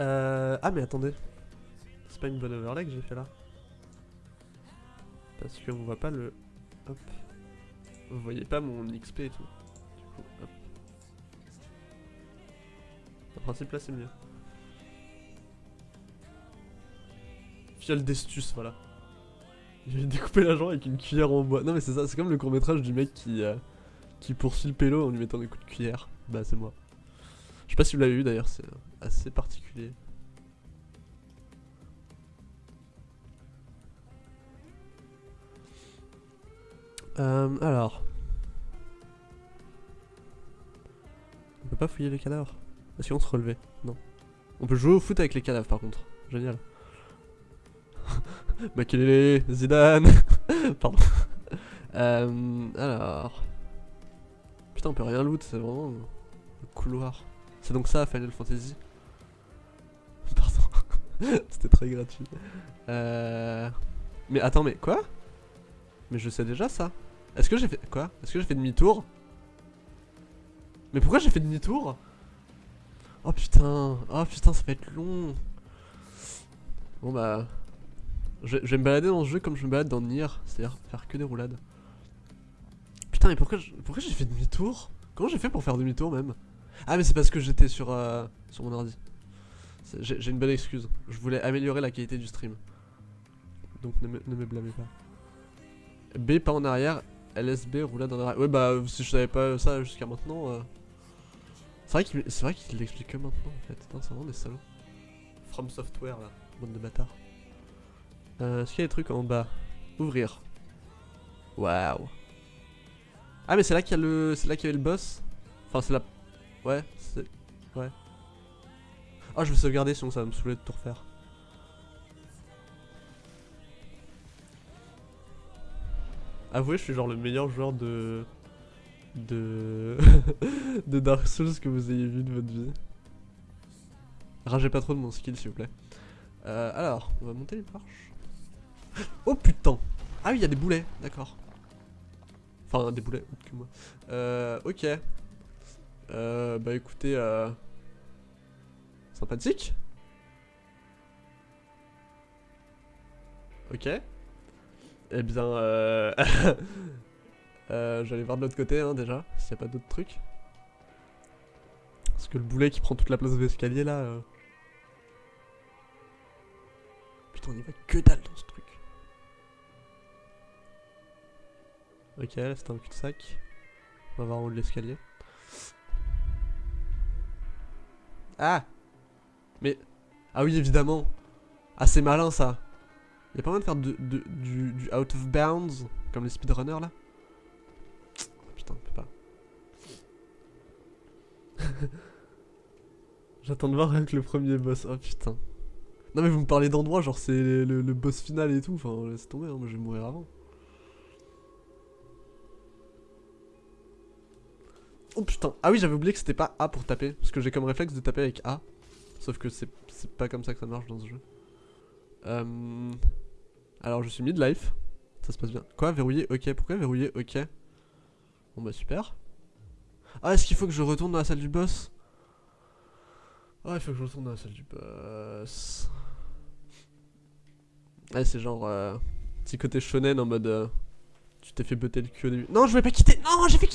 Euh... Ah mais attendez. C'est pas une bonne overlay que j'ai fait là. Parce qu'on voit pas le... Hop. Vous voyez pas mon XP et tout. Du coup, hop. En principe là c'est mieux. Fiole d'estus, voilà. J'ai découpé la jambe avec une cuillère en bois. Non mais c'est ça, c'est comme le court métrage du mec qui, euh, qui poursuit le pélo en lui mettant des coups de cuillère. Bah c'est moi. Je sais pas si vous l'avez vu d'ailleurs, c'est assez particulier. Euh, alors. On peut pas fouiller les cadavres? Est-ce qu'on se relevait Non. On peut jouer au foot avec les cadavres par contre. Génial. Makelele, Zidane Pardon. Euh, alors. Putain, on peut rien loot, c'est vraiment le couloir. C'est donc ça Final Fantasy Pardon. C'était très gratuit. Euh... Mais attends, mais quoi? Mais je sais déjà ça. Est-ce que j'ai fait... Quoi? Est-ce que j'ai fait demi-tour? Mais pourquoi j'ai fait demi-tour? Oh putain Oh putain, ça va être long Bon bah... Je, vais me balader dans ce jeu comme je me balade dans Nier, c'est-à-dire faire que des roulades. Putain, mais pourquoi pourquoi j'ai fait demi-tour? Comment j'ai fait pour faire demi-tour même? Ah mais c'est parce que j'étais sur, euh, sur mon ordi. J'ai une bonne excuse. Je voulais améliorer la qualité du stream. Donc ne me, blâmez pas. B pas en arrière, LSB roulade en arrière. Ouais bah si je savais pas ça jusqu'à maintenant... Euh... C'est vrai qu'il l'explique que maintenant en fait. C'est vraiment des salauds. From Software là, bande de bâtards. Euh, Est-ce qu'il y a des trucs en bas? Ouvrir. Waouh. Ah mais c'est là qu'il y a le, y avait le boss? Enfin c'est là. Ouais, c'est, ouais. Ah je vais sauvegarder sinon ça va me saouler de tout refaire. Avouez, je suis genre le meilleur joueur de de de Dark Souls que vous ayez vu de votre vie. Ragez pas trop de mon skill s'il vous plaît. Euh, alors, on va monter les marches. Oh putain Ah oui, il y a des boulets, d'accord. Enfin, des boulets, que moi. Euh, ok. Euh, bah écoutez, euh... Sympathique Ok. Eh bien, euh... euh J'allais voir de l'autre côté, hein, déjà, s'il n'y a pas d'autres trucs. Parce que le boulet qui prend toute la place de l'escalier, là... Euh... Putain, on y va que dalle dans ce truc. Ok, là c'est un cul-de-sac. On va voir en haut de l'escalier. Ah Mais... Ah oui, évidemment. Ah, malin, ça. Y'a pas moyen de faire de, du, du, out of bounds, comme les speedrunners, là? Oh, Putain, on peut pas. J'attends de voir avec le premier boss. Oh, putain. Non, mais vous me parlez d'endroit, genre c'est le, boss final et tout. Enfin, laisse tomber, hein, moi je vais mourir avant. Oh putain. Ah oui, j'avais oublié que c'était pas A pour taper. Parce que j'ai comme réflexe de taper avec A. Sauf que c'est pas comme ça que ça marche dans ce jeu. Euh... Alors je suis mid-life. Ça se passe bien. Quoi Verrouiller Ok. Pourquoi verrouiller Ok. Bon bah super. Ah, est-ce qu'il faut que je retourne dans la salle du boss? Ah, il faut que je retourne dans la salle du boss. Ouais, c'est genre... Euh, petit côté shonen en mode... Euh, tu t'es fait botter le cul au début. Non, je vais pas quitter Non, j'ai fait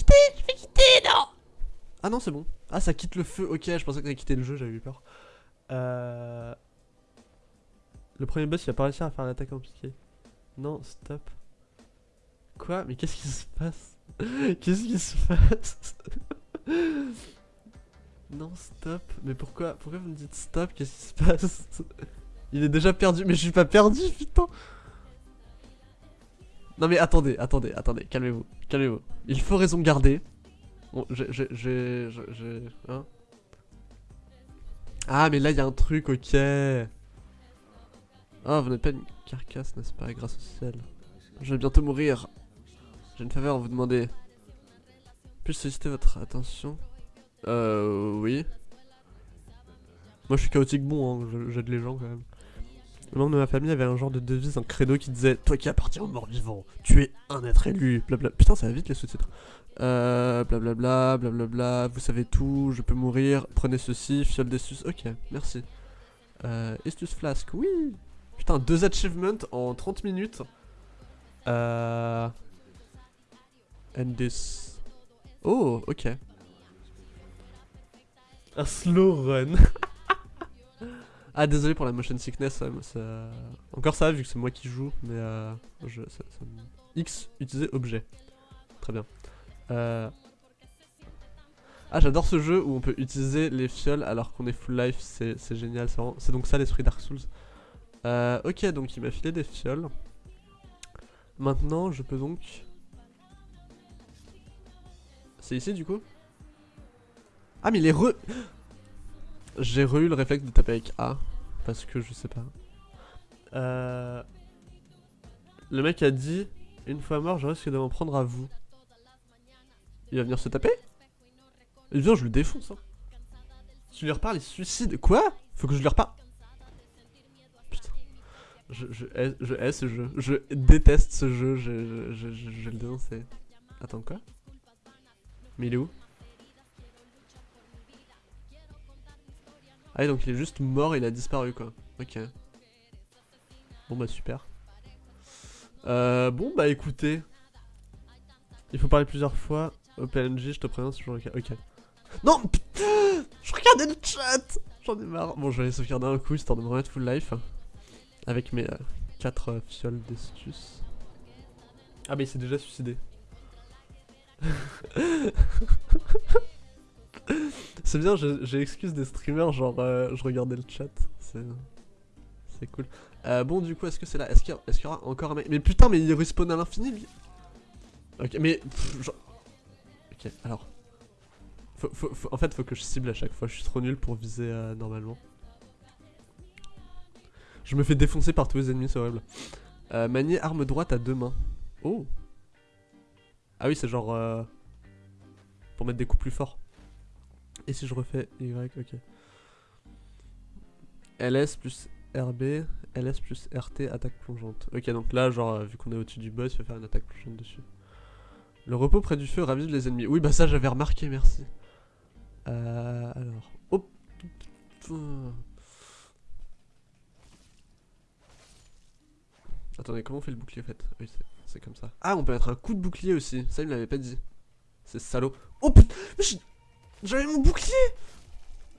Ah non, c'est bon. Ah, ça quitte le feu. Ok, je pensais que ça quitté le jeu, j'avais eu peur. Euh... Le premier boss, il a pas réussi à faire l'attaque en piqué. Non, stop. Quoi? Mais qu'est-ce qui se passe? Qu'est-ce qui se passe? Non, stop. Mais pourquoi? Pourquoi vous me dites stop? Qu'est-ce qui se passe? Il est déjà perdu. Mais je suis pas perdu, putain non mais attendez, attendez, attendez, calmez-vous, calmez-vous. Il faut raison garder. J'ai... Hein Ah mais là il y a un truc, ok. Ah, vous n'êtes pas une carcasse, n'est-ce pas, grâce au ciel. Je vais bientôt mourir. J'ai une faveur à vous demander. Puis-je solliciter votre attention? Euh, oui. Moi je suis chaotique bon, hein, j'aide les gens quand même. Le membre de ma famille avait un genre de devise, un credo qui disait Toi qui appartiens aux morts vivants, tu es un être élu. Blablabla. Putain, ça va vite les sous-titres. Euh, blablabla, blablabla, vous savez tout, je peux mourir, prenez ceci, fiole des sus. Ok, merci. Euh, Estus Flask, oui Putain, deux achievements en 30 minutes. Euh... And this... Oh, ok. Un slow run. ah, désolé pour la motion sickness. ça- Encore ça, vu que c'est moi qui joue, mais euh, X, utiliser objet. Très bien. Euh... Ah, j'adore ce jeu où on peut utiliser les fioles alors qu'on est full life. C'est génial. C'est donc ça l'esprit Dark Souls. Euh, ok, donc il m'a filé des fioles. Maintenant, je peux donc... C'est ici du coup? Ah mais il est re... J'ai eu le réflexe de taper avec A. Parce que je sais pas. Euh... Le mec a dit, une fois mort, je risque de m'en prendre à vous. Il va venir se taper? Il vient, je le défonce. Hein. Tu lui reparles, il se suicide. Quoi? Faut que je lui reparle Putain. Je, je, hais, je ce jeu. Je déteste ce jeu. Je, je, je, je, je vais le dénoncer. Attends, quoi? Mais il est où? Ah, donc il est juste mort, il a disparu quoi. Ok. Bon bah super. Euh, bon bah écoutez. Il faut parler plusieurs fois. OpenNG, je te préviens si je. Ok. Non Je regardais le chat J'en ai marre. Bon, je vais aller sauvegarder un coup histoire de me remettre full life. Avec mes 4 fioles d'estus. Ah, mais il s'est déjà suicidé. C'est bien, j'ai excuse des streamers, genre euh, je regardais le chat. C'est cool. Euh, bon, du coup, est-ce que c'est là? Est-ce qu'il y, qu'il y aura encore un mec? Mais putain, mais il respawn à l'infini Ok, mais. genre- Ok, alors. Faut- en fait, faut que je cible à chaque fois. Je suis trop nul pour viser euh, normalement. Je me fais défoncer par tous les ennemis, c'est horrible. Euh, manier arme droite à deux mains. Oh Ah oui, c'est genre. euh, pour mettre des coups plus forts. Et si je refais Y, ok. LS plus RB, LS plus RT, attaque plongeante. Ok, donc là, genre, euh, vu qu'on est au-dessus du boss, il va faire une attaque plongeante dessus. Le repos près du feu ravive les ennemis. Oui, bah ça, j'avais remarqué, merci. Euh, alors. Oh. Attendez, comment on fait le bouclier en fait? Oui, c'est- comme ça. Ah, on peut mettre un coup de bouclier aussi. Ça, il me l'avait pas dit. C'est salaud. Oh putain Mais j'ai- J'avais mon bouclier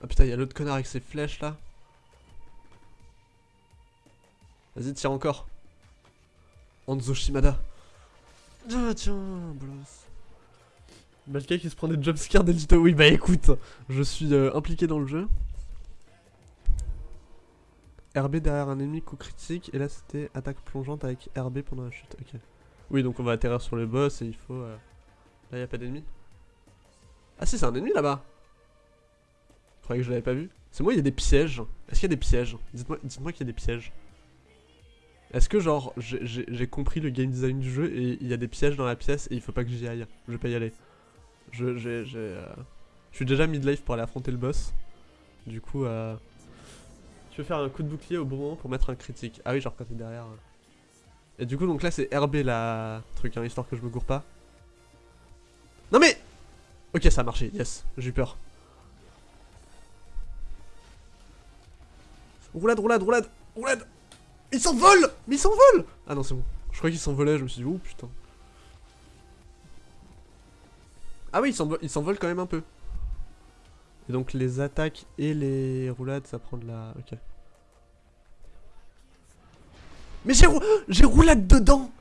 Ah putain, il y a l'autre connard avec ses flèches là. Vas-y, tire encore. Anzo Shimada. Ah tiens, bolos. Malka qui se prend des jumpscares d'Elito. Oui, bah écoute, je suis euh, impliqué dans le jeu. RB derrière un ennemi, coup critique. Et là, c'était attaque plongeante avec RB pendant la chute. Ok. Oui, donc on va atterrir sur le boss et il faut. euh, Là, y a pas d'ennemi. Ah, si, c'est un ennemi là-bas. Je croyais que je l'avais pas vu. C'est moi, il y a des pièges. Est-ce qu'il y a des pièges? Dites-moi dites qu'il y a des pièges. Est-ce que, genre, j'ai- compris le game design du jeu et il y a des pièges dans la pièce et il faut pas que j'y aille? Je vais pas y aller. Je, j'ai, euh, je suis déjà mid-life pour aller affronter le boss. Du coup, euh, je vais faire un coup de bouclier au bon moment pour mettre un critique? Ah oui, genre quand t'es derrière. euh. Et du coup, donc là, c'est RB la truc, hein, histoire que je me gourre pas. Non mais Ok, ça a marché, yes, j'ai eu peur. Roulade, roulade, roulade, roulade Il s'envole Mais il s'envole Ah non, c'est bon. Je croyais qu'il s'envolait, je me suis dit, oh putain. Ah oui, il s'envole, quand même un peu. Et donc les attaques et les roulades, ça prend de la... Ok. Mais j'ai rou... j'ai roulade dedans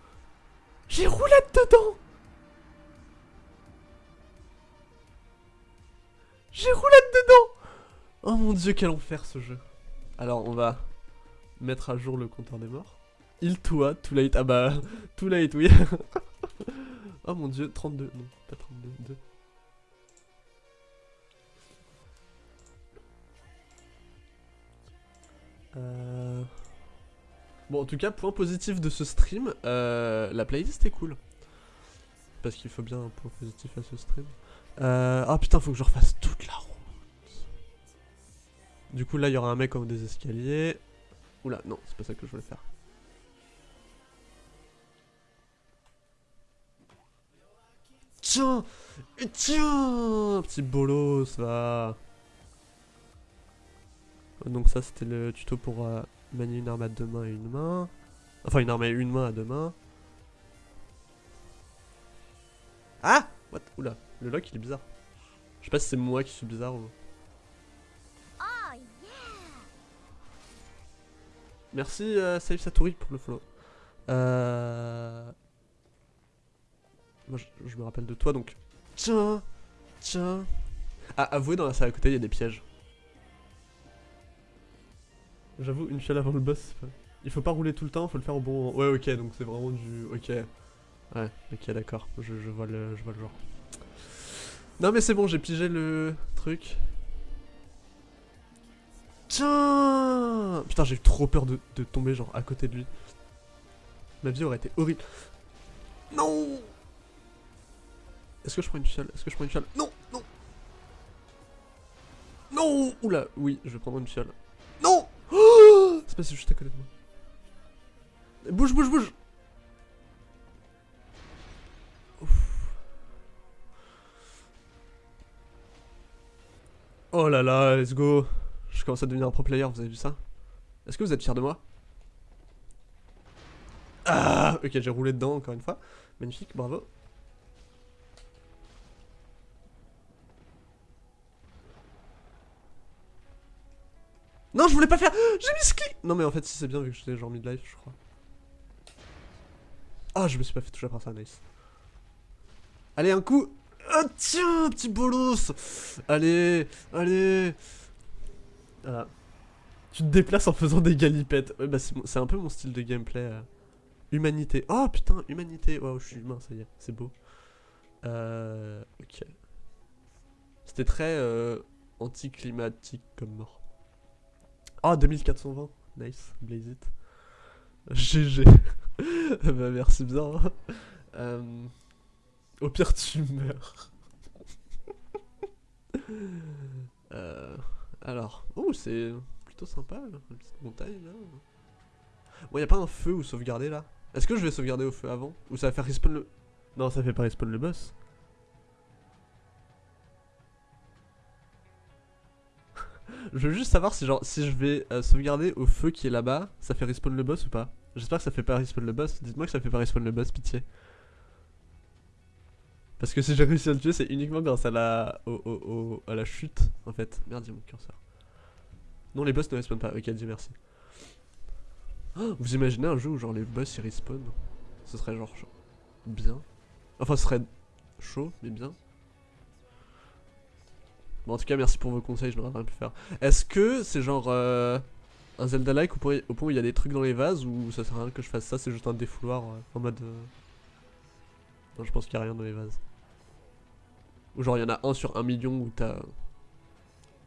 J'ai roulade dedans Oh mon dieu, quel enfer ce jeu. Alors, on va mettre à jour le compteur des morts. Il toi, too late. Ah bah, too late, oui. oh mon dieu, 32. Non, pas 32, 2. Euh... Bon, en tout cas, point positif de ce stream, euh, la playlist est cool. Parce qu'il faut bien un point positif à ce stream. Euh... Ah putain, faut que je refasse toute la route. Du coup, là, il y aura un mec en haut des escaliers. Oula, non, c'est pas ça que je voulais faire. Tiens Tiens Petit bolos, va Donc ça c'était le tuto pour euh, manier une arme à deux mains et une main. Enfin une arme à une main à deux mains. Ah What? Oula, le lock il est bizarre. Je sais pas si c'est moi qui suis bizarre ou... Merci euh, Safe Satori pour le follow. Euh... Moi je, me rappelle de toi donc... Tiens Tiens Ah, avouez dans la salle à côté il y a des pièges. J'avoue, une fiole avant le boss, il faut pas rouler tout le temps, faut le faire au bon. Ouais, ok, donc c'est vraiment du. Ok. Ouais, ok, d'accord, je, je, vois le, je vois le genre. Non, mais c'est bon, j'ai pigé le truc. Tiens Putain, j'ai eu trop peur de, de tomber, genre, à côté de lui. Ma vie aurait été horrible. Non Est-ce que je prends une fiole? Est-ce que je prends une fiole? Non Non Non Oula, oui, je vais prendre une fiole. Non oh C'est passé juste à côté de moi. Bouge, bouge, bouge. Oh là là, let's go commence à devenir un pro player, vous avez vu ça? Est-ce que vous êtes fiers de moi? Ah Ok, j'ai roulé dedans encore une fois. Magnifique, bravo. Non, je voulais pas faire J'ai mis clic Non mais en fait, si c'est bien vu que j'étais genre mid-life, je crois. Ah, je me suis pas fait toucher par ça, nice. Allez, un coup Ah tiens, petit bolos Allez, allez Voilà. Tu te déplaces en faisant des galipettes. Ouais, bah c'est un peu mon style de gameplay. euh. Humanité. Oh putain, humanité. Waouh, je suis humain, ça y est, c'est beau. Euh... Ok. C'était très euh, anticlimatique comme mort. Ah, 2420. Nice, blaze it. GG. bah merci bien. Euh, Au pire, tu meurs. Alors, oh, c'est plutôt sympa, là, petite montagne là. Bon, y a pas un feu ou sauvegarder là? Est-ce que je vais sauvegarder au feu avant? Ou ça va faire respawn le? Non, ça fait pas respawn le boss. je veux juste savoir si, genre, si je vais euh, sauvegarder au feu qui est là-bas, ça fait respawn le boss ou pas? J'espère que ça fait pas respawn le boss. Dites-moi que ça fait pas respawn le boss, pitié. Parce que si j'ai réussi à le tuer, c'est uniquement grâce à la, au, au- à la chute, en fait. Merde, il y a mon curseur. Non, les boss ne respawnent pas. Ok, Dieu merci. Oh, vous imaginez un jeu où genre les boss ils respawnent? Ce serait genre bien. Enfin, ce serait chaud, mais bien. Bon, en tout cas, merci pour vos conseils, je n'aurais rien pu faire. Est-ce que c'est genre euh, un Zelda-like au point où il y a des trucs dans les vases ou ça sert à rien que je fasse ça, c'est juste un défouloir euh, en mode. euh, Non, je pense qu'il n'y a rien dans les vases. Ou genre il y en a un sur un million où t'as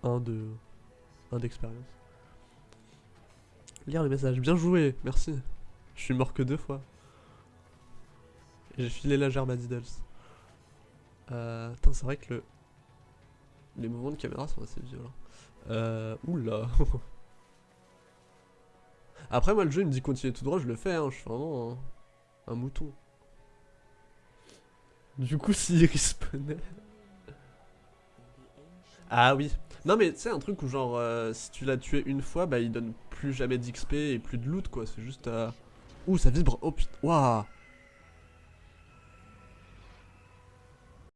un de. un d'expérience. Lire les messages, bien joué, merci. Je suis mort que deux fois. J'ai filé la gerbe à Diddles. Euh, c'est vrai que le... les mouvements de caméra sont assez violents. Euh, oula. Après, moi, le jeu, il me dit continuer tout droit, je le fais, hein, je suis vraiment un, un mouton. Du coup, s'il respawnait... Ah oui. Non, mais sais, un truc où, genre, euh, si tu l'as tué une fois, bah, il donne plus jamais d'XP et plus de loot, quoi. C'est juste... Euh... Ouh, ça vibre. Oh putain. Waouh